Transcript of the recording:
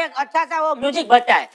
एक अच्छा सा वो म्यूज़िक बजता है।